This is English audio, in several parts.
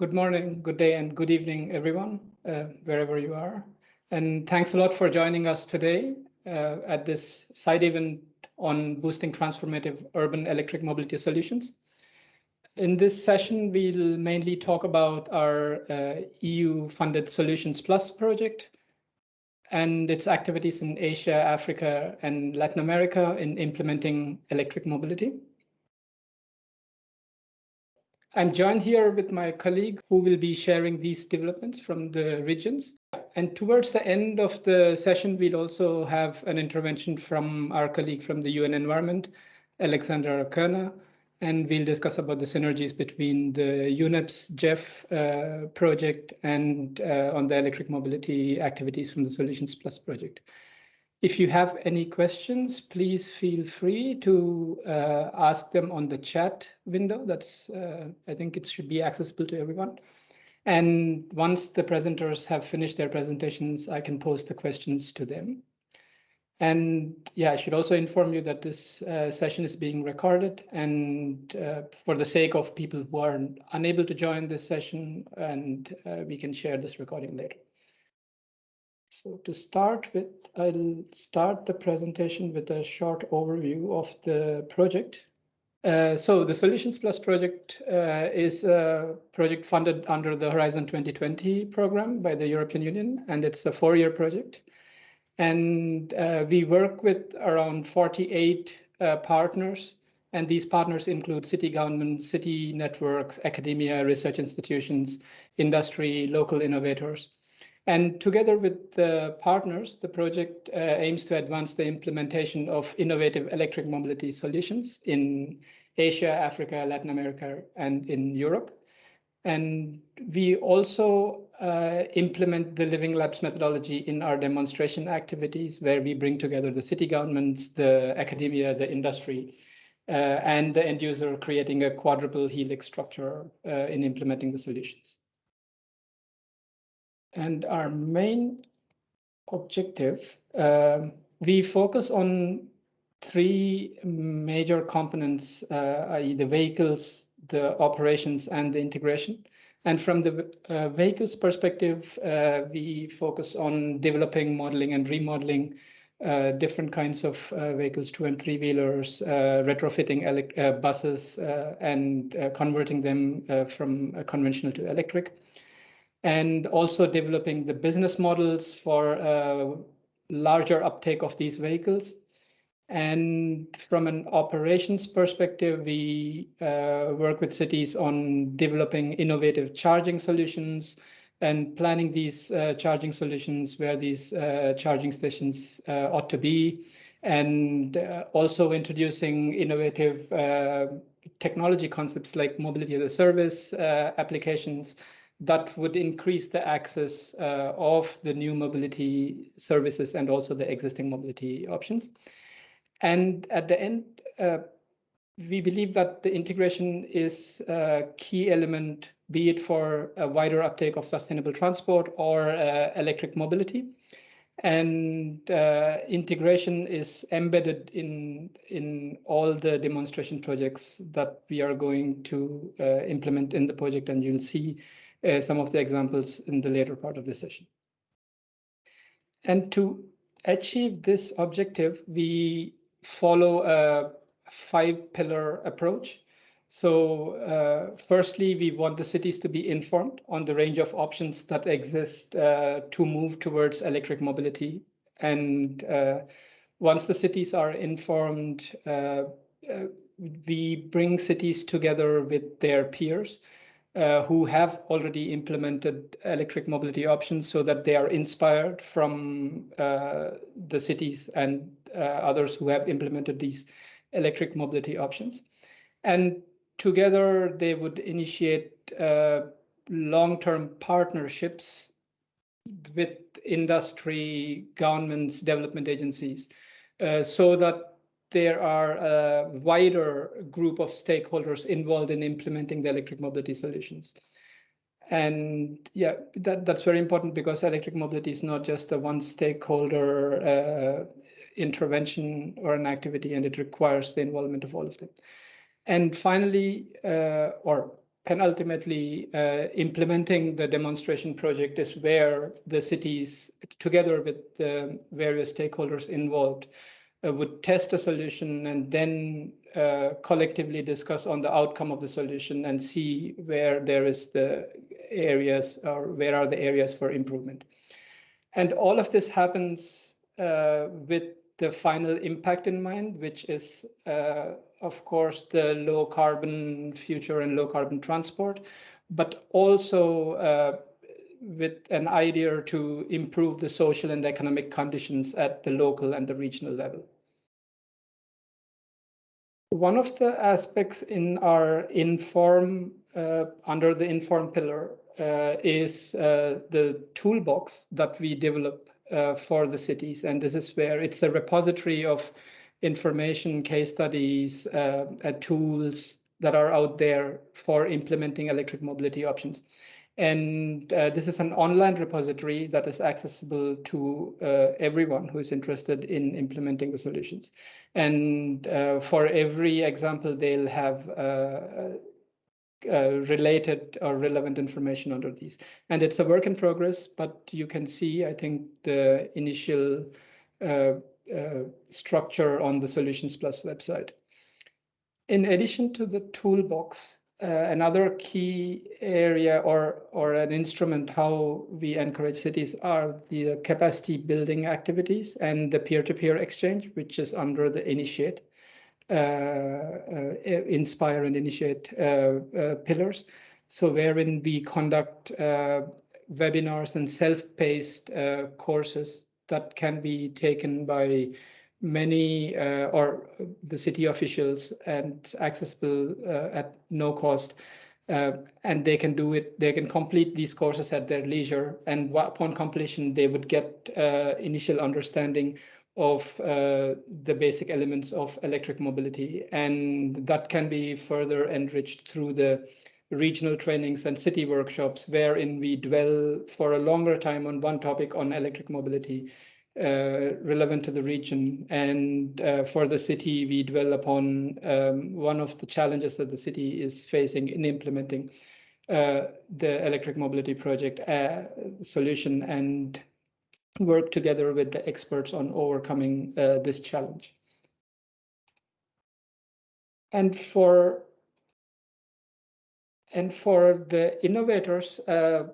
good morning, good day, and good evening, everyone, uh, wherever you are. And thanks a lot for joining us today uh, at this side event on boosting transformative urban electric mobility solutions. In this session, we'll mainly talk about our uh, EU-funded Solutions Plus project and its activities in Asia, Africa, and Latin America in implementing electric mobility. I'm joined here with my colleagues who will be sharing these developments from the regions. And towards the end of the session, we'll also have an intervention from our colleague from the UN Environment, Alexandra Kerner, and we'll discuss about the synergies between the UNEP's GEF uh, project and uh, on the electric mobility activities from the Solutions Plus project. If you have any questions, please feel free to uh, ask them on the chat window. That's, uh, I think it should be accessible to everyone. And once the presenters have finished their presentations, I can post the questions to them. And yeah, I should also inform you that this uh, session is being recorded and uh, for the sake of people who are unable to join this session and uh, we can share this recording later. So to start with, I'll start the presentation with a short overview of the project. Uh, so the Solutions Plus project uh, is a project funded under the Horizon 2020 program by the European Union, and it's a four-year project. And uh, we work with around 48 uh, partners, and these partners include city governments, city networks, academia, research institutions, industry, local innovators. And together with the partners, the project uh, aims to advance the implementation of innovative electric mobility solutions in Asia, Africa, Latin America, and in Europe. And we also uh, implement the Living Labs methodology in our demonstration activities, where we bring together the city governments, the academia, the industry, uh, and the end user, creating a quadruple helix structure uh, in implementing the solutions. And our main objective, um, we focus on three major components, uh, i.e. the vehicles, the operations, and the integration. And from the uh, vehicles perspective, uh, we focus on developing, modeling, and remodeling uh, different kinds of uh, vehicles, two and three wheelers, uh, retrofitting buses, and converting them from conventional to electric and also developing the business models for larger uptake of these vehicles. And from an operations perspective, we uh, work with cities on developing innovative charging solutions and planning these uh, charging solutions where these uh, charging stations uh, ought to be, and uh, also introducing innovative technology concepts like mobility as a service applications that would increase the access uh, of the new mobility services and also the existing mobility options. And at the end, uh, we believe that the integration is a key element, be it for a wider uptake of sustainable transport or uh, electric mobility. And uh, integration is embedded in, in all the demonstration projects that we are going to uh, implement in the project. And you'll see uh, some of the examples in the later part of the session. And to achieve this objective, we follow a five pillar approach. So uh, firstly, we want the cities to be informed on the range of options that exist uh, to move towards electric mobility. And uh, once the cities are informed, uh, uh, we bring cities together with their peers uh, who have already implemented electric mobility options so that they are inspired from uh, the cities and uh, others who have implemented these electric mobility options. And together they would initiate uh, long-term partnerships with industry, governments, development agencies, uh, so that there are a wider group of stakeholders involved in implementing the electric mobility solutions. And yeah, that, that's very important because electric mobility is not just a one stakeholder uh, intervention or an activity, and it requires the involvement of all of them. And finally, uh, or can ultimately uh, implementing the demonstration project is where the cities, together with the various stakeholders involved, uh, would test a solution and then uh, collectively discuss on the outcome of the solution and see where there is the areas or where are the areas for improvement. And all of this happens uh, with the final impact in mind, which is, uh, of course, the low carbon future and low carbon transport, but also uh, with an idea to improve the social and economic conditions at the local and the regional level. One of the aspects in our inform uh, under the inform pillar uh, is uh, the toolbox that we develop uh, for the cities. And this is where it's a repository of information, case studies, uh, tools that are out there for implementing electric mobility options. And uh, this is an online repository that is accessible to uh, everyone who is interested in implementing the solutions. And uh, for every example, they'll have uh, related or relevant information under these. And it's a work in progress, but you can see, I think, the initial uh, uh, structure on the Solutions Plus website. In addition to the toolbox, uh, another key area or, or an instrument how we encourage cities are the capacity building activities and the peer-to-peer -peer exchange, which is under the Initiate. Uh, uh, inspire and initiate uh, pillars. So wherein we conduct webinars and self-paced courses that can be taken by many uh, or the city officials and accessible uh, at no cost. Uh, and they can do it, they can complete these courses at their leisure. And upon completion, they would get initial understanding of uh, the basic elements of electric mobility. And that can be further enriched through the regional trainings and city workshops, wherein we dwell for a longer time on one topic on electric mobility uh, relevant to the region. And uh, for the city, we dwell upon um, one of the challenges that the city is facing in implementing uh, the electric mobility project uh, solution and work together with the experts on overcoming uh, this challenge. And for and for the innovators, uh,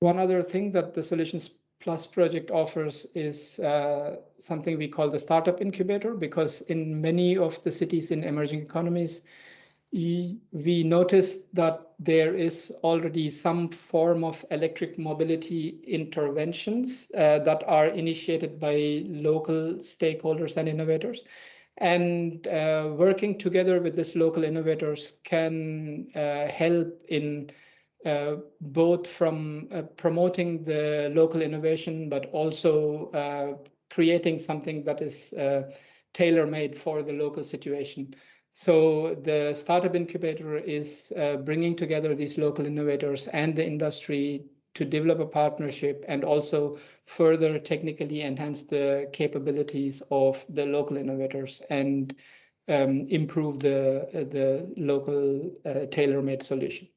one other thing that the Solutions Plus project offers is uh, something we call the startup incubator, because in many of the cities in emerging economies, we noticed that there is already some form of electric mobility interventions uh, that are initiated by local stakeholders and innovators. And uh, working together with these local innovators can uh, help in uh, both from uh, promoting the local innovation, but also uh, creating something that is tailor-made for the local situation. So the startup incubator is uh, bringing together these local innovators and the industry to develop a partnership and also further technically enhance the capabilities of the local innovators and um, improve the, uh, the local uh, tailor-made solution.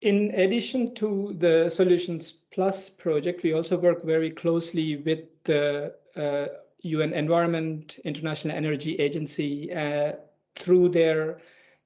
In addition to the Solutions Plus project, we also work very closely with the uh, UN Environment, International Energy Agency, uh, through their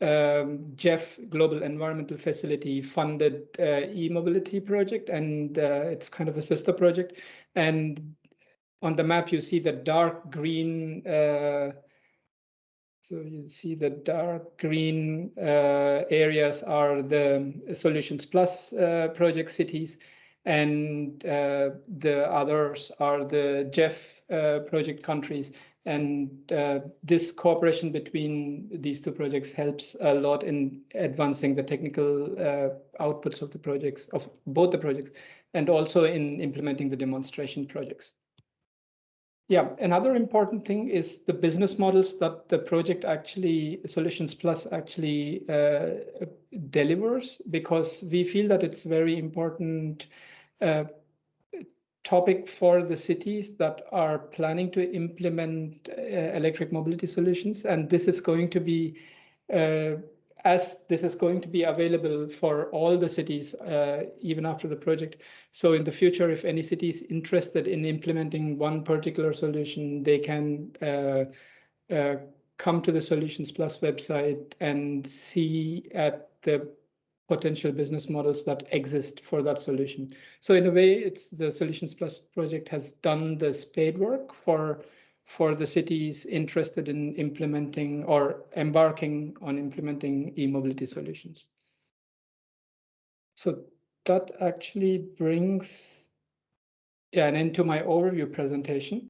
um, GEF Global Environmental Facility funded uh, e-mobility project, and uh, it's kind of a sister project. And on the map, you see the dark green. Uh, so you see the dark green uh, areas are the Solutions Plus uh, project cities, and the others are the uh, project countries. And uh, this cooperation between these two projects helps a lot in advancing the technical uh, outputs of the projects, of both the projects, and also in implementing the demonstration projects. Yeah, another important thing is the business models that the project actually, Solutions Plus actually uh, delivers, because we feel that it's very important uh, topic for the cities that are planning to implement uh, electric mobility solutions. And this is going to be, uh, as this is going to be available for all the cities, uh, even after the project. So in the future, if any city is interested in implementing one particular solution, they can uh, uh, come to the Solutions Plus website and see at the potential business models that exist for that solution. So in a way, it's the Solutions Plus project has done the spade work for for the cities interested in implementing or embarking on implementing e-mobility solutions. So that actually brings yeah, and into my overview presentation.